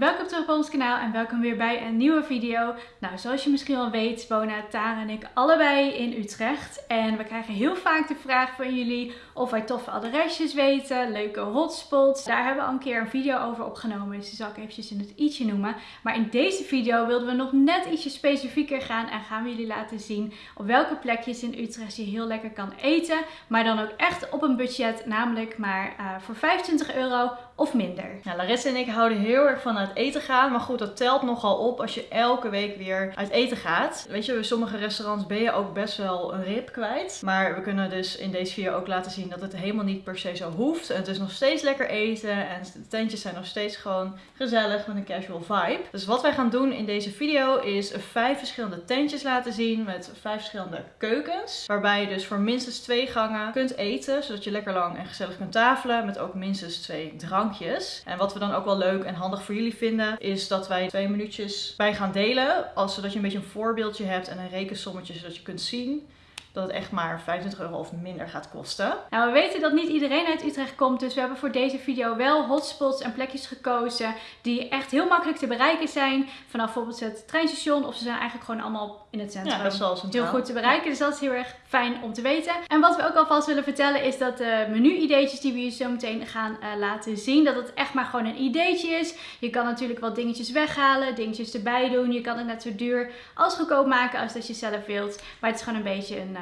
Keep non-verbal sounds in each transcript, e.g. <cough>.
welkom terug op ons kanaal en welkom weer bij een nieuwe video. Nou, zoals je misschien al weet wonen Tara en ik allebei in Utrecht. En we krijgen heel vaak de vraag van jullie of wij toffe adresjes weten, leuke hotspots. Daar hebben we al een keer een video over opgenomen, dus die zal ik eventjes in het i'tje noemen. Maar in deze video wilden we nog net ietsje specifieker gaan en gaan we jullie laten zien op welke plekjes in Utrecht je heel lekker kan eten. Maar dan ook echt op een budget, namelijk maar uh, voor 25 euro of minder. Ja, Larissa en ik houden heel erg van eten gaan. Maar goed, dat telt nogal op als je elke week weer uit eten gaat. Weet je, bij sommige restaurants ben je ook best wel een rib kwijt. Maar we kunnen dus in deze video ook laten zien dat het helemaal niet per se zo hoeft. Het is nog steeds lekker eten. En de tentjes zijn nog steeds gewoon gezellig met een casual vibe. Dus wat wij gaan doen in deze video is vijf verschillende tentjes laten zien met vijf verschillende keukens. Waarbij je dus voor minstens twee gangen kunt eten. Zodat je lekker lang en gezellig kunt tafelen. Met ook minstens twee drankjes en wat we dan ook wel leuk en handig voor jullie vinden, is dat wij twee minuutjes bij gaan delen. Als, zodat je een beetje een voorbeeldje hebt en een rekensommetje, zodat je kunt zien dat het echt maar 25 euro of minder gaat kosten. Nou, we weten dat niet iedereen uit Utrecht komt, dus we hebben voor deze video wel hotspots en plekjes gekozen die echt heel makkelijk te bereiken zijn. Vanaf bijvoorbeeld het treinstation of ze zijn eigenlijk gewoon allemaal in het centrum. Ja, best wel Heel goed te bereiken, dus dat is heel erg fijn om te weten. En wat we ook alvast willen vertellen is dat de menu-ideetjes die we je zo meteen gaan uh, laten zien, dat het echt maar gewoon een ideetje is. Je kan natuurlijk wat dingetjes weghalen, dingetjes erbij doen. Je kan het net zo duur als goedkoop maken als dat je zelf wilt. Maar het is gewoon een beetje een, uh,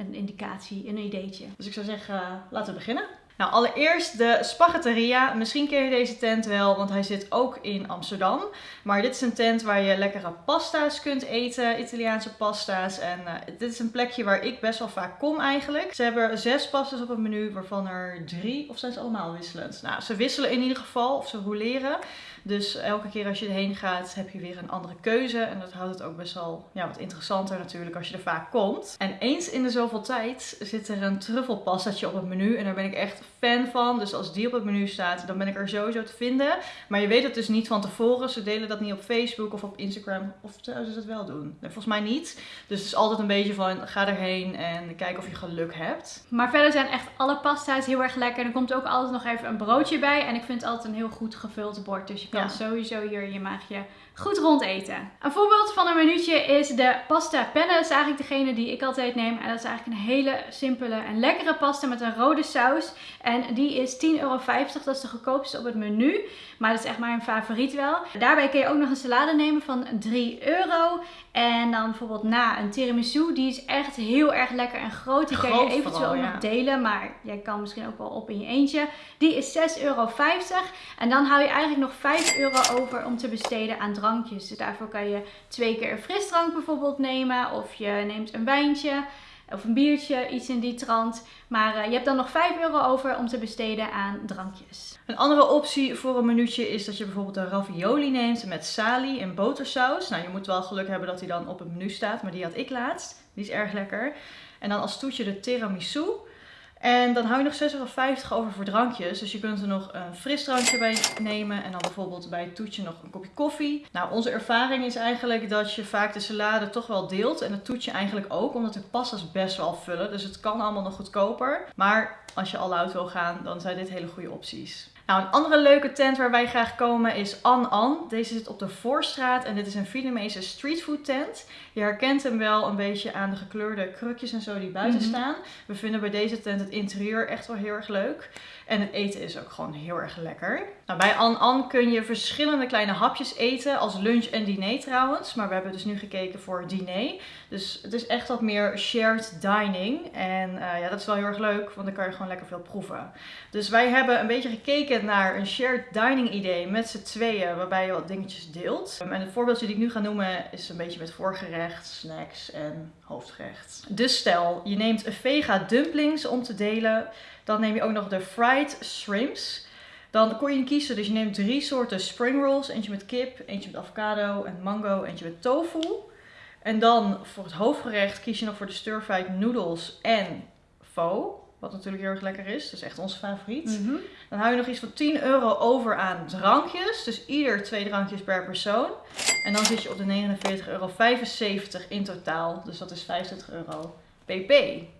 een indicatie, een ideetje. Dus ik zou zeggen, laten we beginnen. Nou, allereerst de Spaghetteria. Misschien ken je deze tent wel, want hij zit ook in Amsterdam. Maar dit is een tent waar je lekkere pasta's kunt eten, Italiaanse pasta's. En uh, dit is een plekje waar ik best wel vaak kom eigenlijk. Ze hebben zes pasta's op het menu, waarvan er drie, of zijn ze allemaal wisselend? Nou, ze wisselen in ieder geval, of ze roleren. Dus elke keer als je erheen gaat, heb je weer een andere keuze. En dat houdt het ook best wel ja, wat interessanter natuurlijk als je er vaak komt. En eens in de zoveel tijd zit er een truffelpastaatje op het menu. En daar ben ik echt fan van. Dus als die op het menu staat, dan ben ik er sowieso te vinden. Maar je weet het dus niet van tevoren. Ze delen dat niet op Facebook of op Instagram. Of zouden ze dat wel doen? Nee, volgens mij niet. Dus het is altijd een beetje van, ga erheen en kijk of je geluk hebt. Maar verder zijn echt alle pasta's heel erg lekker. Er komt ook altijd nog even een broodje bij. En ik vind het altijd een heel goed gevuld bord. Dus je kan ja. sowieso hier je maagje goed rond eten. Een voorbeeld van een minuutje is de pasta penne. Dat is eigenlijk degene die ik altijd neem. En dat is eigenlijk een hele simpele en lekkere pasta met een rode saus. En die is 10,50 euro. Dat is de goedkoopste op het menu. Maar dat is echt maar een favoriet wel. Daarbij kun je ook nog een salade nemen van 3 euro. En dan bijvoorbeeld na een tiramisu. Die is echt heel erg lekker en groot. Die kan je eventueel vooral, ja. nog delen. Maar jij kan misschien ook wel op in je eentje. Die is 6,50 euro. En dan hou je eigenlijk nog 5 euro over om te besteden aan drankjes. Dus daarvoor kan je twee keer een frisdrank bijvoorbeeld nemen. Of je neemt een wijntje of een biertje, iets in die trant. Maar uh, je hebt dan nog 5 euro over om te besteden aan drankjes. Een andere optie voor een minuutje is dat je bijvoorbeeld een ravioli neemt met sali en botersaus. Nou, je moet wel geluk hebben dat die dan op het menu staat, maar die had ik laatst. Die is erg lekker. En dan als toetje de tiramisu. En dan hou je nog 6,50 euro over voor drankjes. Dus je kunt er nog een frisdrankje bij nemen. En dan bijvoorbeeld bij het toetje nog een kopje koffie. Nou, onze ervaring is eigenlijk dat je vaak de salade toch wel deelt. En het toetje eigenlijk ook. Omdat de pastas best wel vullen. Dus het kan allemaal nog goedkoper. Maar als je al oud wil gaan, dan zijn dit hele goede opties. Nou, een andere leuke tent waar wij graag komen is An An. Deze zit op de Voorstraat en dit is een Vietnamese streetfood tent. Je herkent hem wel een beetje aan de gekleurde krukjes en zo die buiten mm -hmm. staan. We vinden bij deze tent het interieur echt wel heel erg leuk. En het eten is ook gewoon heel erg lekker. Nou, bij An An kun je verschillende kleine hapjes eten, als lunch en diner trouwens. Maar we hebben dus nu gekeken voor diner. Dus het is echt wat meer shared dining. En uh, ja, dat is wel heel erg leuk, want dan kan je gewoon lekker veel proeven. Dus wij hebben een beetje gekeken naar een shared dining idee met z'n tweeën, waarbij je wat dingetjes deelt. En het voorbeeldje die ik nu ga noemen is een beetje met voorgerecht, snacks en hoofdgerecht. Dus stel, je neemt vega dumplings om te delen. Dan neem je ook nog de fried shrimps. Dan kon je kiezen, dus je neemt drie soorten spring rolls. Eentje met kip, eentje met avocado en mango, eentje met tofu. En dan voor het hoofdgerecht kies je nog voor de stir-fried noodles en pho. Wat natuurlijk heel erg lekker is. Dat is echt onze favoriet. Mm -hmm. Dan hou je nog iets van 10 euro over aan drankjes. Dus ieder twee drankjes per persoon. En dan zit je op de 49,75 euro in totaal. Dus dat is 25 euro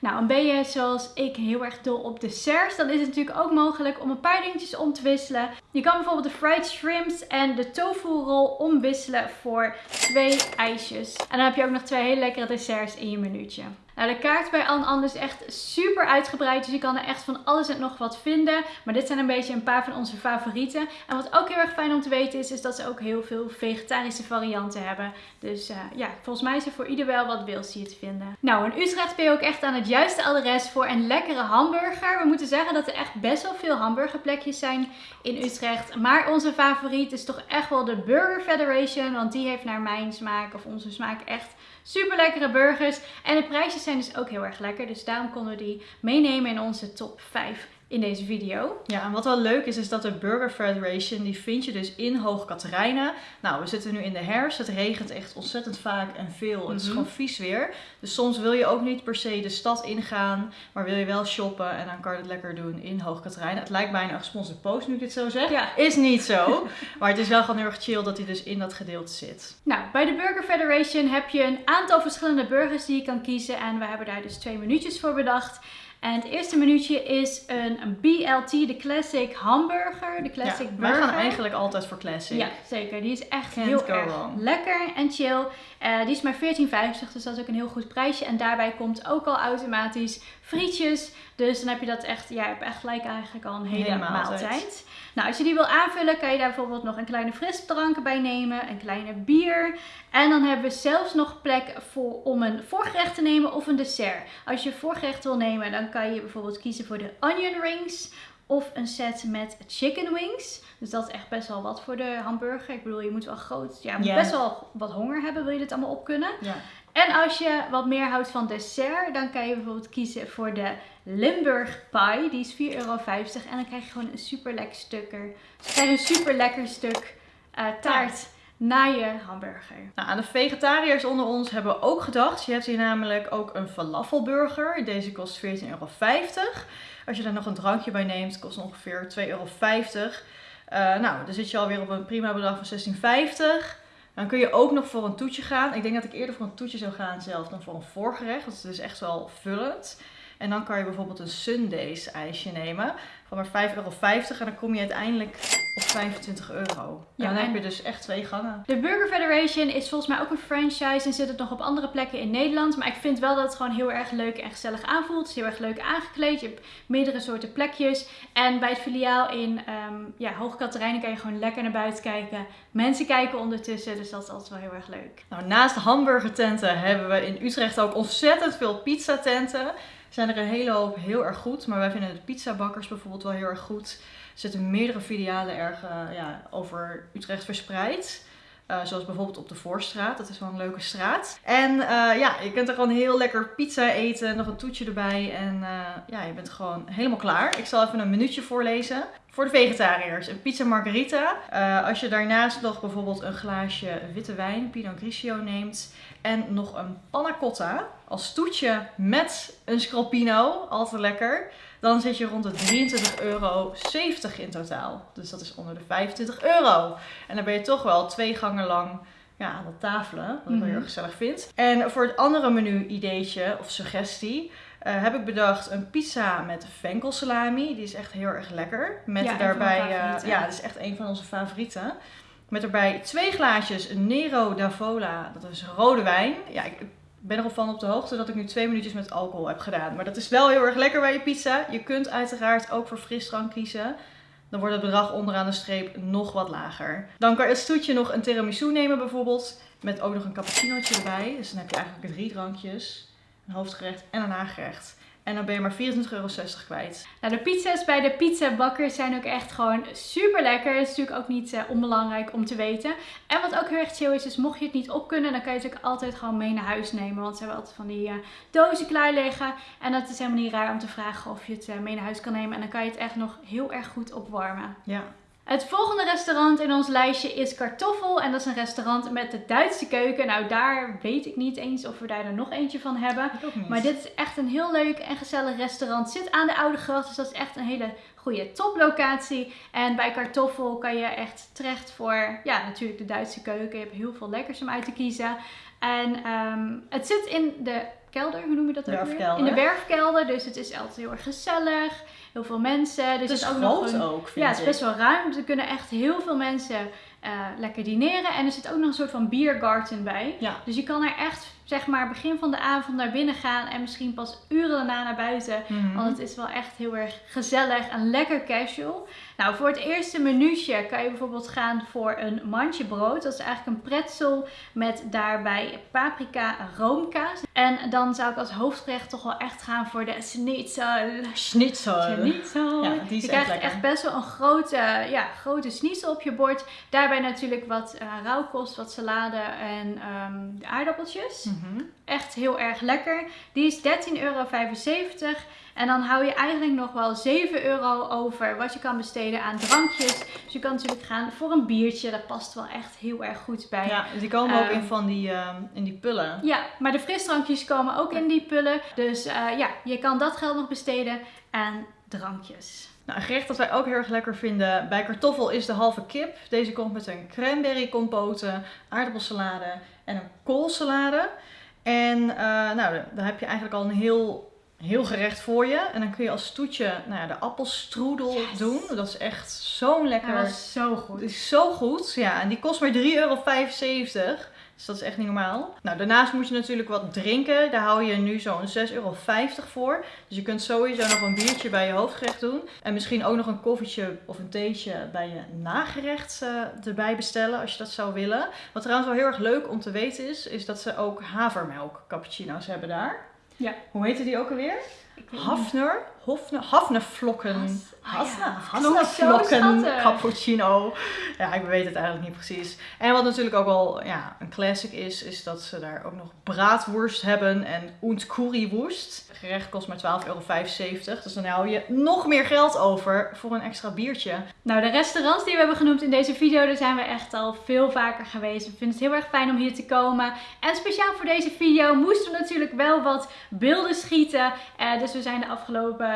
Nou, en ben je zoals ik heel erg dol op desserts, dan is het natuurlijk ook mogelijk om een paar dingetjes om te wisselen. Je kan bijvoorbeeld de fried shrimps en de tofu roll omwisselen voor twee ijsjes. En dan heb je ook nog twee hele lekkere desserts in je minuutje. Nou, de kaart bij Anne Anne is echt super uitgebreid. Dus je kan er echt van alles en nog wat vinden. Maar dit zijn een beetje een paar van onze favorieten. En wat ook heel erg fijn om te weten is, is dat ze ook heel veel vegetarische varianten hebben. Dus uh, ja, volgens mij is er voor ieder wel wat wils hier te vinden. Nou, in Utrecht ben je ook echt aan het juiste adres voor een lekkere hamburger. We moeten zeggen dat er echt best wel veel hamburgerplekjes zijn in Utrecht. Maar onze favoriet is toch echt wel de Burger Federation. Want die heeft naar mijn smaak of onze smaak echt super lekkere burgers. En de prijsjes zijn dus ook heel erg lekker. Dus daarom konden we die meenemen in onze top 5 in deze video. Ja, en wat wel leuk is, is dat de Burger Federation, die vind je dus in Hoog Katerijnen. Nou, we zitten nu in de herfst. Het regent echt ontzettend vaak en veel. Het is mhm. gewoon vies weer. Dus soms wil je ook niet per se de stad ingaan, maar wil je wel shoppen. En dan kan je het lekker doen in Hoog Katerijnen. Het lijkt bijna een gesponsord post nu ik dit zo zeg. Ja. Is niet zo. <laughs> maar het is wel gewoon heel erg chill dat hij dus in dat gedeelte zit. Nou, bij de Burger Federation heb je een aantal verschillende burgers die je kan kiezen. En we hebben daar dus twee minuutjes voor bedacht. En het eerste minuutje is een BLT, de Classic Hamburger. De Classic ja, Burger. Wij gaan eigenlijk altijd voor Classic. Ja, zeker. Die is echt heel erg lekker en chill. Uh, die is maar 14,50, dus dat is ook een heel goed prijsje. En daarbij komt ook al automatisch frietjes. Dus dan heb je dat echt, ja, je hebt echt gelijk eigenlijk al een hele, maaltijd. Nou, als je die wil aanvullen, kan je daar bijvoorbeeld nog een kleine frisdrank bij nemen, een kleine bier. En dan hebben we zelfs nog plek voor, om een voorgerecht te nemen of een dessert. Als je voorgerecht wil nemen, dan kan je bijvoorbeeld kiezen voor de onion rings of een set met chicken wings. Dus dat is echt best wel wat voor de hamburger. Ik bedoel, je moet wel groot, ja, best wel wat honger hebben, wil je dit allemaal op kunnen. Ja. En als je wat meer houdt van dessert, dan kan je bijvoorbeeld kiezen voor de Limburg Pie. Die is 4,50 euro. En dan krijg je gewoon een super lekker stuk. Dus krijg je een super lekker stuk uh, taart. Na je hamburger. Nou, aan de vegetariërs onder ons hebben we ook gedacht. Je hebt hier namelijk ook een falafelburger. Deze kost 14,50 euro. Als je daar nog een drankje bij neemt, kost ongeveer 2,50 euro. Uh, nou, dan zit je alweer op een prima bedrag van 16,50. Dan kun je ook nog voor een toetje gaan. Ik denk dat ik eerder voor een toetje zou gaan zelf dan voor een voorgerecht. Dat is dus echt wel vullend. En dan kan je bijvoorbeeld een Sundays ijsje nemen van maar 5,50 euro. En dan kom je uiteindelijk op 25 euro. Ja, dan heb je dus echt twee gangen. De Burger Federation is volgens mij ook een franchise en zit het nog op andere plekken in Nederland. Maar ik vind wel dat het gewoon heel erg leuk en gezellig aanvoelt. Het is heel erg leuk aangekleed. Je hebt meerdere soorten plekjes. En bij het filiaal in um, ja, Hoge Katerijnen kan je gewoon lekker naar buiten kijken. Mensen kijken ondertussen, dus dat is altijd wel heel erg leuk. Nou, naast hamburgertenten hebben we in Utrecht ook ontzettend veel pizzatenten zijn er een hele hoop heel erg goed. Maar wij vinden de pizzabakkers bijvoorbeeld wel heel erg goed. Er zitten meerdere filialen erg uh, ja, over Utrecht verspreid. Uh, zoals bijvoorbeeld op de Voorstraat. Dat is wel een leuke straat. En uh, ja, je kunt er gewoon heel lekker pizza eten. Nog een toetje erbij. En ja, je bent gewoon helemaal klaar. Ik zal even een minuutje voorlezen. Voor de vegetariërs, een pizza margarita. als je daarnaast nog bijvoorbeeld een glaasje witte wijn, Pinot Grigio neemt. En nog een panna cotta als toetje met een scalpino, altijd lekker. Dan zit je rond de 23,70 euro in totaal. Dus dat is onder de 25 euro. En dan ben je toch wel twee gangen lang ja, aan het tafelen. Wat ik wel heel mhm. gezellig vind. En voor het andere menu ideetje of suggestie. Uh, heb ik bedacht een pizza met venkelsalami. Die is echt heel erg lekker. Met ja, daarbij, uh, ja, dat is echt een van onze favorieten. Met erbij twee glaasjes Nero d'Avola. Dat is rode wijn. Ja, ik ben erop van op de hoogte dat ik nu twee minuutjes met alcohol heb gedaan. Maar dat is wel heel erg lekker bij je pizza. Je kunt uiteraard ook voor frisdrank kiezen. Dan wordt het bedrag onderaan de streep nog wat lager. Dan kan je het stoetje nog een tiramisu nemen bijvoorbeeld. Met ook nog een cappuccinootje erbij. Dus dan heb je eigenlijk drie drankjes. Een hoofdgerecht en een nagerecht. En dan ben je maar 24,60 euro kwijt. Nou, de pizza's bij de pizzabakkers zijn ook echt gewoon super lekker. Dat is natuurlijk ook niet uh, onbelangrijk om te weten. En wat ook heel erg chill is, is mocht je het niet op kunnen, dan kan je het natuurlijk altijd gewoon mee naar huis nemen. Want ze hebben altijd van die uh, dozen klaar liggen. En dat is helemaal niet raar om te vragen of je het uh, mee naar huis kan nemen. En dan kan je het echt nog heel erg goed opwarmen. Ja. Het volgende restaurant in ons lijstje is Kartoffel. En dat is een restaurant met de Duitse keuken. Nou, daar weet ik niet eens of we daar er nog eentje van hebben. Maar dit is echt een heel leuk en gezellig restaurant. Zit aan de Oude Gracht, dus dat is echt een hele goede toplocatie. En bij Kartoffel kan je echt terecht voor, ja, natuurlijk de Duitse keuken. Je hebt heel veel lekkers om uit te kiezen. En ehm, het zit in de kelder, hoe noem je dat ook weer? In de werfkelder, dus het is altijd heel erg gezellig. Heel veel mensen. Er Het is ook nog een, ook, vind ja, het is best wel ruim. Dus er kunnen echt heel veel mensen eh, lekker dineren. En er zit ook nog een soort van biergarten bij. Ja. Dus je kan er echt, zeg maar, begin van de avond naar binnen gaan. En misschien pas uren daarna naar buiten. Mhm. Want het is wel echt heel erg gezellig en lekker casual. Nou, voor het eerste minuutje kan je bijvoorbeeld gaan voor een mandje brood. Dat is eigenlijk een pretzel met daarbij paprika roomkaas. En dan zou ik als hoofdgerecht toch wel echt gaan voor de schnitzel. Schnitzel. Schnitzel. Ja, die is je krijgt echt best wel een grote, ja, grote schnitzel op je bord. Daarbij natuurlijk wat eh rauwkost, wat salade en ehm, aardappeltjes. Mhm. Echt heel erg lekker. Die is 13,75 euro. En dan hou je eigenlijk nog wel 7 euro over wat je kan besteden aan drankjes. Dus je kan natuurlijk gaan voor een biertje. Dat past wel echt heel erg goed bij. Ja, die komen ook Ehm, in van die, ehm, in die pullen. Ja, maar de frisdrankjes komen ook in die pullen. Dus eh, ja, je kan dat geld nog besteden aan drankjes. Nou, een gerecht dat wij ook heel erg lekker vinden bij kartoffel is de halve kip. Deze komt met een cranberry compote, aardappelsalade en een koolsalade. En eh, nou, daar heb je eigenlijk al een heel, heel gerecht voor je. En dan kun je als toetje nou ja, de appelstroedel Yes. doen. Dat is echt zo'n lekker... Dat was zo goed. is zo goed. Ja, en die kost maar 3,75 euro. Dus dat is echt niet normaal. Nou, daarnaast moet je natuurlijk wat drinken. Daar hou je nu zo'n 6,50 euro voor. Dus je kunt sowieso nog een biertje bij je hoofdgerecht doen. En misschien ook nog een koffietje of een theetje bij je nagerecht eh, erbij bestellen. Als je dat zou willen. Wat trouwens wel heel erg leuk om te weten is, is dat ze ook havermelk cappuccino's hebben daar. Ja. Hoe heette die ook alweer? Hafner? Hofne, Hafnevlokken. Has- ah ja, cappuccino. Ja, ik weet het eigenlijk niet precies. En wat natuurlijk ook wel ja, een classic is, is dat ze daar ook nog braadworst hebben en currywurst. Het gerecht kost maar 12,75 euro. Dus dan hou je nog meer geld over voor een extra biertje. Nou, de restaurants die we hebben genoemd in deze video, daar zijn we echt al veel vaker geweest. We vinden het heel erg fijn om hier te komen. En speciaal voor deze video moesten we natuurlijk wel wat beelden schieten. Eh, dus we zijn de afgelopen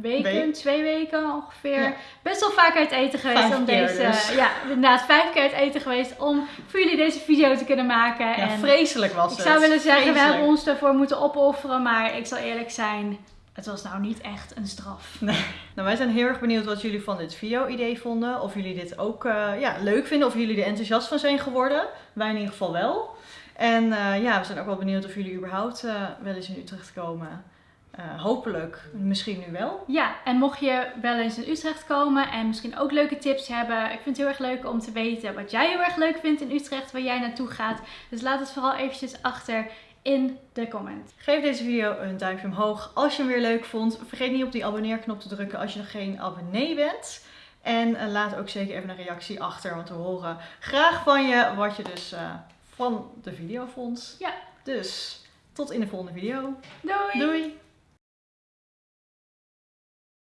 weken, Week. twee weken ongeveer, Ja. best wel vaak uit eten geweest. Vijf om deze, dus. Ja, inderdaad vijf keer uit eten geweest om voor jullie deze video te kunnen maken. Ja, en vreselijk was ik het. zou willen zeggen, we hebben ons ervoor moeten opofferen. Maar ik zal eerlijk zijn, het was nou niet echt een straf. Nou, wij zijn heel erg benieuwd wat jullie van dit video-idee vonden. Of jullie dit ook eh, ja, leuk vinden. Of jullie er enthousiast van zijn geworden. Wij in ieder geval wel. En eh, ja, we zijn ook wel benieuwd of jullie überhaupt eh, wel eens in Utrecht komen. Eh, hopelijk, misschien nu wel. Ja, en mocht je wel eens in Utrecht komen en misschien ook leuke tips hebben, ik vind het heel erg leuk om te weten wat jij heel erg leuk vindt in Utrecht, waar jij naartoe gaat. Dus laat het vooral eventjes achter in de comment. Geef deze video een duimpje omhoog als je hem weer leuk vond. Vergeet niet op die abonneerknop te drukken als je nog geen abonnee bent. En eh, laat ook zeker even een reactie achter, want we horen graag van je wat je dus eh, van de video vond. Ja. Dus tot in de volgende video. Doei! Doei!